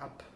ab.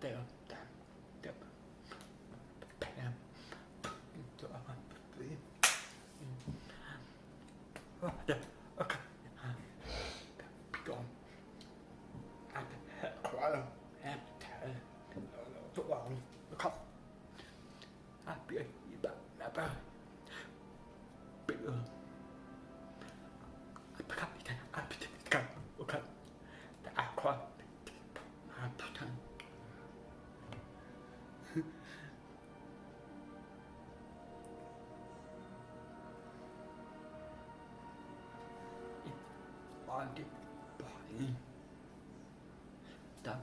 What the damn Damn Bam Dạ, ok. Bị gọn. Anh khỏe. Em thể tốt gọn. Không. À, bị bạn, mẹ ba. Bị ơn. body, body, that